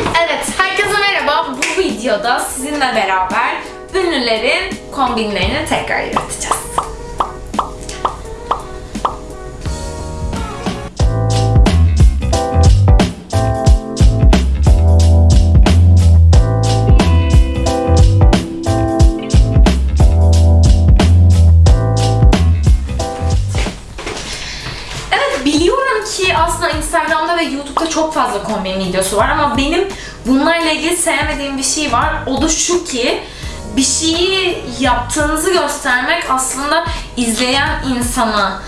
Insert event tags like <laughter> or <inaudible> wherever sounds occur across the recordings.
Evet, herkese merhaba. Bu videoda sizinle beraber ünlülerin kombinlerini tekrar yaratacağız. Ki aslında Instagram'da ve YouTube'da çok fazla kombin videosu var ama benim bunlarla ilgili sevmediğim bir şey var. O da şu ki bir şeyi yaptığınızı göstermek aslında izleyen insana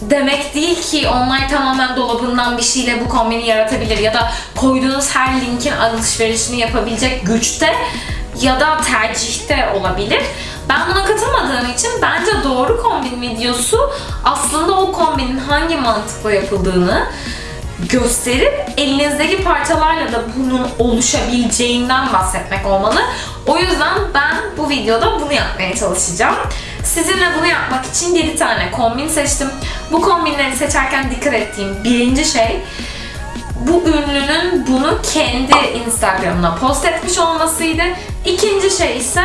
demek değil ki onlar tamamen dolabından bir şeyle bu kombini yaratabilir ya da koyduğunuz her linkin alışverişini yapabilecek güçte ya da tercihte olabilir. Ben buna katılmadığım için bence doğru kombin videosu aslında o kombinin hangi mantıkla yapıldığını gösterip elinizdeki parçalarla da bunun oluşabileceğinden bahsetmek olmalı. O yüzden ben bu videoda bunu yapmaya çalışacağım. Sizinle bunu yapmak için 7 tane kombin seçtim. Bu kombinleri seçerken dikkat ettiğim birinci şey bu ünlünün bunu kendi Instagram'ına post etmiş olmasıydı. İkinci şey ise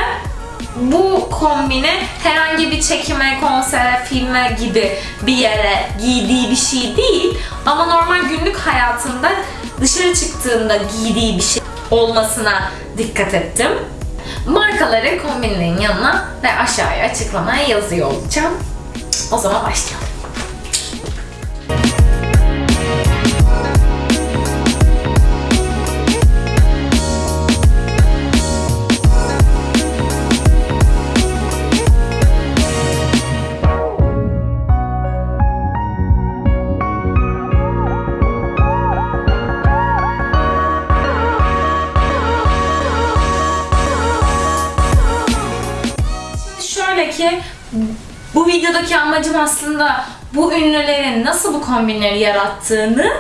bu kombini herhangi bir çekime, konsere, filme gibi bir yere giydiği bir şey değil ama normal günlük hayatında dışarı çıktığında giydiği bir şey olmasına dikkat ettim. Markaları kombinlerin yanına ve aşağıya açıklamaya yazıyor olacağım. O zaman başlayalım. Amacım aslında bu ünlülerin nasıl bu kombinleri yarattığını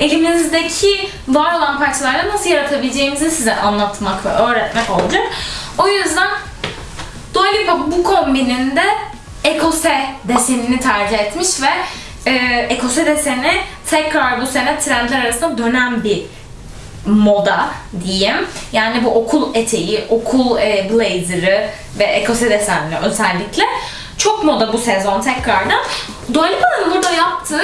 elimizdeki var olan parçalarla nasıl yaratabileceğimizi size anlatmak ve öğretmek olacak. O yüzden Dua Lipa bu kombininde ekose desenini tercih etmiş ve e, ekose deseni tekrar bu sene trendler arasında dönen bir moda diyeyim. Yani bu okul eteği, okul e, blazer'ı ve ekose desenli özellikle çok moda bu sezon tekrardan. Dua Lipa'nın burada yaptığı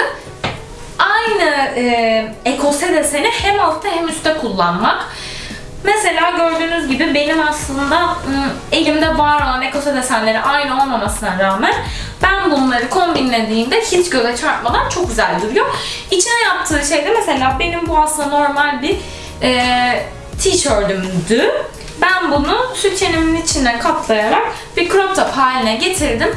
aynı e, ekose deseni hem altta hem üstte kullanmak. Mesela gördüğünüz gibi benim aslında ım, elimde var olan ekose desenleri aynı olmamasına rağmen ben bunları kombinlediğimde hiç göze çarpmadan çok güzel duruyor. İçine yaptığı şey de mesela benim bu aslında normal bir e, tişörtümdü. Ben bunu sütyenimin içine katlayarak bir crop top haline getirdim.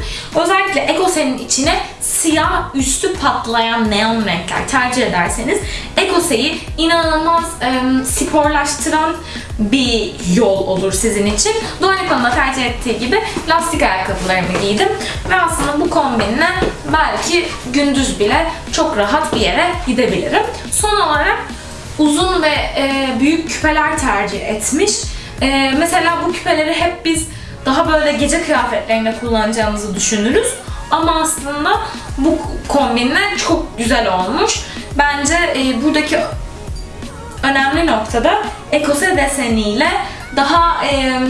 Özellikle Ekose'nin içine siyah üstü patlayan neon renkler tercih ederseniz Ekose'yi inanılmaz e, sporlaştıran bir yol olur sizin için. Lipa'nın da tercih ettiği gibi lastik ayakkabılarımı giydim. Ve aslında bu kombinle belki gündüz bile çok rahat bir yere gidebilirim. Son olarak uzun ve e, büyük küpeler tercih etmiş. E, mesela bu küpeleri hep biz daha böyle gece kıyafetlerinde kullanacağımızı düşünürüz. Ama aslında bu kombinle çok güzel olmuş. Bence e, buradaki önemli noktada ekose deseniyle daha e,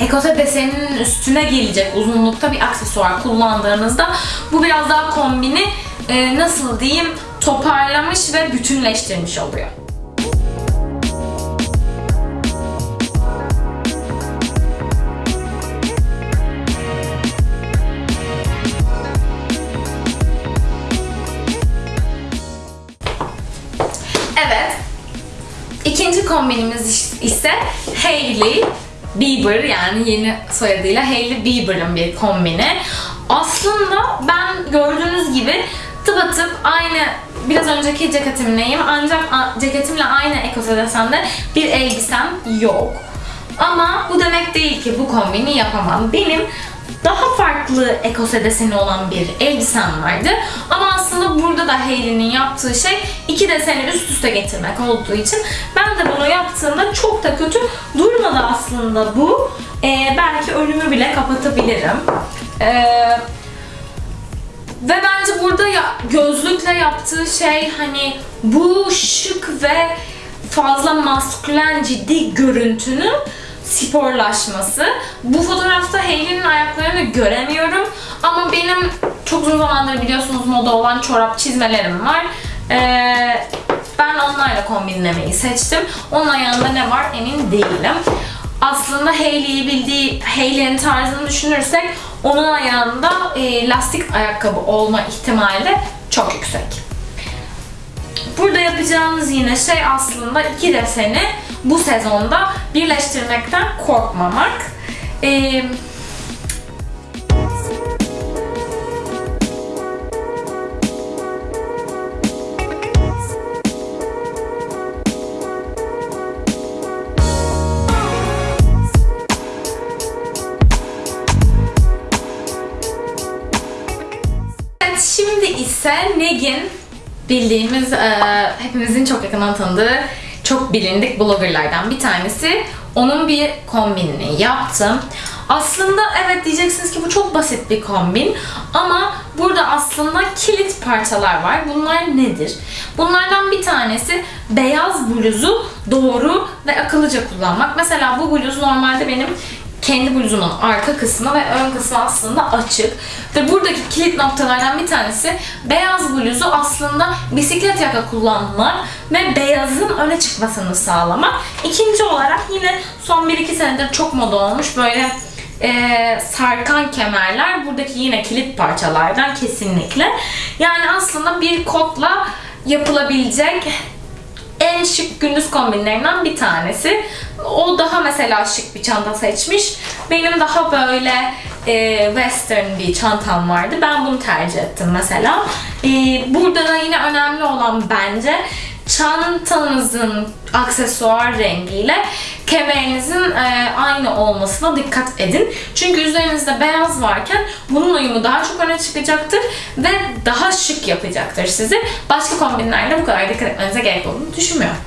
ekose deseninin üstüne gelecek uzunlukta bir aksesuar kullandığınızda bu biraz daha kombini e, nasıl diyeyim toparlamış ve bütünleştirmiş oluyor. İkinci kombinimiz ise Hailey Bieber yani yeni soyadıyla Hailey Bieber'ın bir kombini. Aslında ben gördüğünüz gibi tıpatıp aynı biraz önceki ceketimleyim ancak ceketimle aynı ekose desende bir elbisem yok. Ama bu demek değil ki bu kombini yapamam. Benim daha farklı ekose deseni olan bir elbisem vardı. Ama aslında burada da Hailey'nin yaptığı şey iki deseni üst üste getirmek olduğu için ben de bunu yaptığımda çok da kötü durmadı aslında bu. Ee, belki önümü bile kapatabilirim. Ee, ve bence burada ya, gözlükle yaptığı şey hani bu şık ve fazla maskülen ciddi görüntünün sporlaşması. Bu fotoğrafta Hailey'nin ayaklarını göremiyorum ama benim çok uzun zamandır biliyorsunuz moda olan çorap çizmelerim var. Ee, ben onlarla kombinlemeyi seçtim. Onun ayağında ne var emin değilim. Aslında Hailey'i bildiği, Hailey'nin tarzını düşünürsek onun ayağında e, lastik ayakkabı olma ihtimali çok yüksek. Burada yapacağınız yine şey aslında iki deseni bu sezonda birleştirmekten korkmamak. Ee, ise Negin bildiğimiz, e, hepimizin çok yakından tanıdığı, çok bilindik bloggerlardan bir tanesi. Onun bir kombinini yaptım. Aslında evet diyeceksiniz ki bu çok basit bir kombin ama burada aslında kilit parçalar var. Bunlar nedir? Bunlardan bir tanesi beyaz bluzu doğru ve akıllıca kullanmak. Mesela bu bluz normalde benim kendi bluzumun arka kısmı ve ön kısmı aslında açık. Ve buradaki kilit noktalardan bir tanesi beyaz bluzu aslında bisiklet yaka kullanmak ve beyazın öne çıkmasını sağlamak. İkinci olarak yine son 1-2 senedir çok moda olmuş böyle e, sarkan kemerler buradaki yine kilit parçalardan kesinlikle. Yani aslında bir kotla yapılabilecek en şık gündüz kombinlerinden bir tanesi. O daha mesela şık bir çanta seçmiş. Benim daha böyle e, western bir çantam vardı. Ben bunu tercih ettim mesela. E, burada da yine önemli olan bence çantanızın aksesuar rengiyle kemerinizin e, aynı olmasına dikkat edin. Çünkü üzerinizde beyaz varken bunun uyumu daha çok öne çıkacaktır ve daha şık yapacaktır sizi. Başka kombinlerle bu kadar dikkat etmenize gerek olduğunu düşünmüyorum.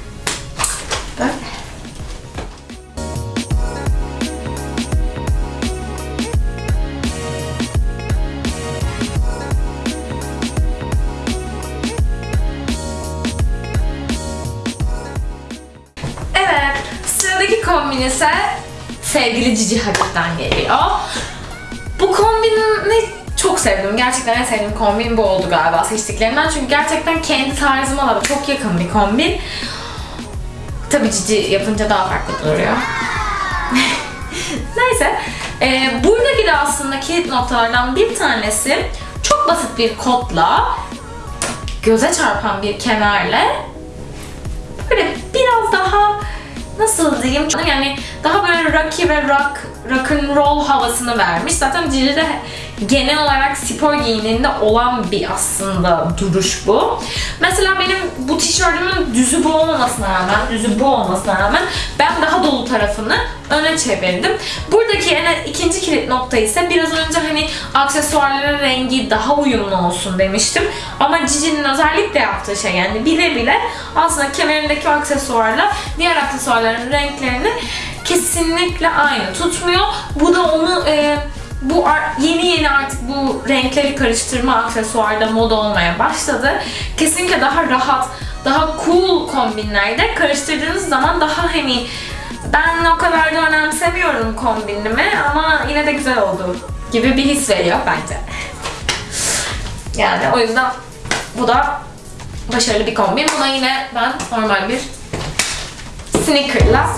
Böyle. Sıradaki kombin ise sevgili Cici Hadid'den geliyor. Bu kombini çok sevdim. Gerçekten en sevdiğim kombin bu oldu galiba seçtiklerinden. Çünkü gerçekten kendi tarzıma da çok yakın bir kombin. Tabii Cici yapınca daha farklı duruyor. <laughs> Neyse. Ee, buradaki de aslında kilit noktalardan bir tanesi çok basit bir kotla göze çarpan bir kemerle böyle biraz daha nasıl diyeyim? Yani daha böyle rocky ve rock rock and roll havasını vermiş. Zaten Cici de genel olarak spor giyininde olan bir aslında duruş bu. Mesela benim bu tişörtümün düzü bu olmamasına rağmen, düzü bu olmasına rağmen ben daha dolu tarafını öne çevirdim. Buradaki yani ikinci kilit nokta ise biraz önce hani aksesuarların rengi daha uyumlu olsun demiştim. Ama Cici'nin özellikle yaptığı şey yani bile bile aslında kemerindeki aksesuarla diğer aksesuarların renklerini kesinlikle aynı tutmuyor. Bu da onu e, bu yeni yeni artık bu renkleri karıştırma aksesuarda moda olmaya başladı. Kesinlikle daha rahat, daha cool kombinlerde karıştırdığınız zaman daha hani ben o kadar da önemsemiyorum kombinimi ama yine de güzel oldu gibi bir his veriyor bence. Yani o yüzden bu da başarılı bir kombin. Buna yine ben normal bir sneaker'la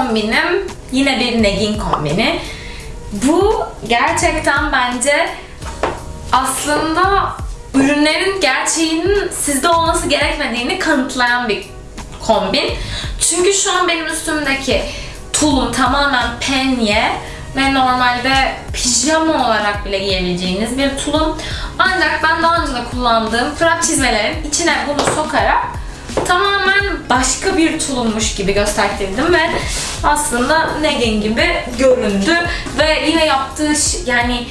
kombinim yine bir Negin kombini. Bu gerçekten bence aslında ürünlerin gerçeğinin sizde olması gerekmediğini kanıtlayan bir kombin. Çünkü şu an benim üstümdeki tulum tamamen penye ve normalde pijama olarak bile giyebileceğiniz bir tulum. Ancak ben daha önce de kullandığım frak çizmelerin içine bunu sokarak tamamen başka bir tulummuş gibi gösterdim ve aslında Negan gibi göründü ve yine yaptığı yani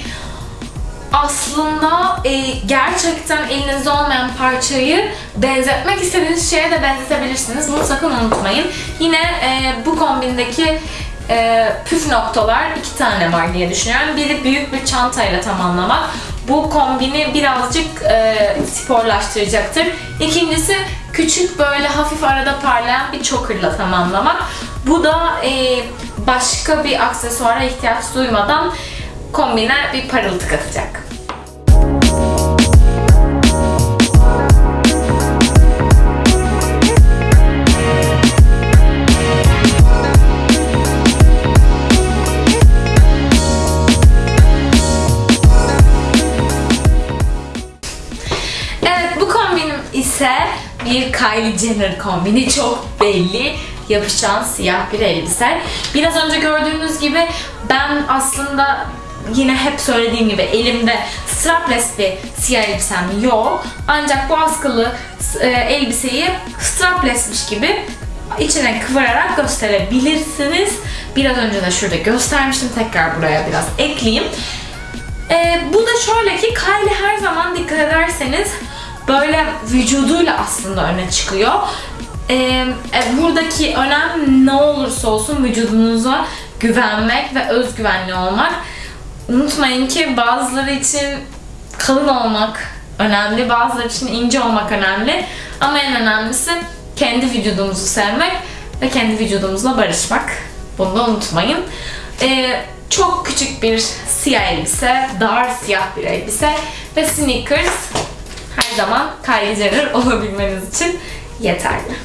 aslında e, gerçekten elinizde olmayan parçayı benzetmek istediğiniz şeye de benzetebilirsiniz. Bunu sakın unutmayın. Yine e, bu kombindeki e, püf noktalar iki tane var diye düşünüyorum. Biri büyük bir çantayla tamamlamak. Bu kombini birazcık e, sporlaştıracaktır. İkincisi küçük böyle hafif arada parlayan bir choker'la tamamlamak. Bu da e, başka bir aksesuara ihtiyaç duymadan kombine bir parıltı katacak. Bir Kylie Jenner kombini. Çok belli. Yapışan siyah bir elbise. Biraz önce gördüğünüz gibi ben aslında yine hep söylediğim gibi elimde strapless bir siyah elbisem yok. Ancak bu askılı e, elbiseyi straplessmiş gibi içine kıvırarak gösterebilirsiniz. Biraz önce de şurada göstermiştim. Tekrar buraya biraz ekleyeyim. Ee, bu da şöyle ki Kylie her zaman dikkat ederseniz böyle vücuduyla aslında öne çıkıyor. Ee, buradaki önem ne olursa olsun vücudunuza güvenmek ve özgüvenli olmak. Unutmayın ki bazıları için kalın olmak önemli, bazıları için ince olmak önemli. Ama en önemlisi kendi vücudumuzu sevmek ve kendi vücudumuzla barışmak. Bunu da unutmayın. Ee, çok küçük bir siyah elbise, dar siyah bir elbise ve sneakers her zaman Kylie Jenner <laughs> olabilmeniz için yeterli.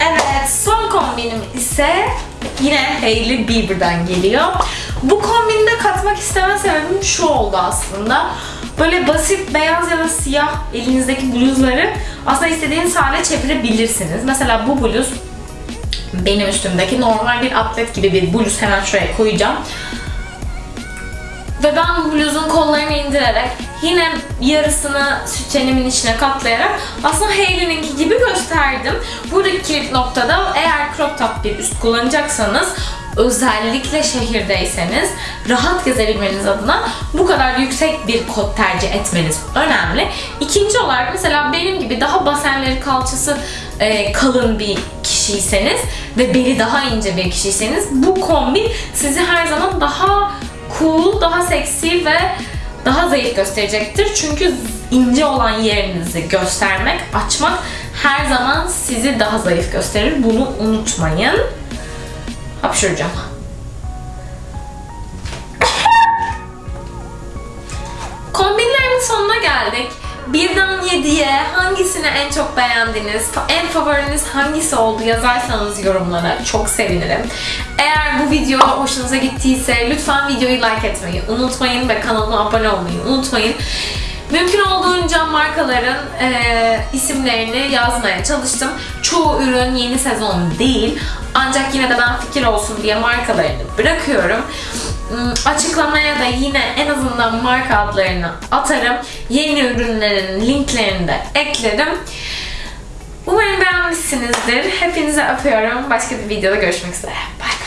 Evet, son kombinim ise yine Hailey Bieber'dan geliyor. Bu kombinde katmak isteme sebebim şu oldu aslında. Böyle basit beyaz ya da siyah elinizdeki bluzları aslında istediğiniz hale çevirebilirsiniz. Mesela bu bluz benim üstümdeki normal bir atlet gibi bir bluz hemen şuraya koyacağım. Ve ben bluzun kollarını indirerek yine yarısını sütyenimin içine katlayarak aslında Hailey'ninki gibi gösterdim. Buradaki kilit noktada eğer crop top bir üst kullanacaksanız özellikle şehirdeyseniz rahat gezebilmeniz adına bu kadar yüksek bir kot tercih etmeniz önemli. İkinci olarak mesela benim gibi daha basenleri kalçası e, kalın bir kişiyseniz ve beli daha ince bir kişiyseniz bu kombin sizi her zaman daha cool, daha seksi ve daha zayıf gösterecektir. Çünkü ince olan yerinizi göstermek, açmak her zaman sizi daha zayıf gösterir. Bunu unutmayın. Hapşıracağım. Kombinlerimin sonuna geldik. Birden 7'ye hangisini en çok beğendiniz, en favoriniz hangisi oldu yazarsanız yorumlara çok sevinirim. Eğer bu video hoşunuza gittiyse lütfen videoyu like etmeyi unutmayın ve kanalıma abone olmayı unutmayın. Mümkün olduğunca markaların e, isimlerini yazmaya çalıştım. Çoğu ürün yeni sezon değil. Ancak yine de ben fikir olsun diye markalarını bırakıyorum. Hmm, Açıklamaya da yine en azından marka adlarını atarım. Yeni ürünlerin linklerini de eklerim. Umarım beğenmişsinizdir. Hepinize öpüyorum. Başka bir videoda görüşmek üzere. Bye.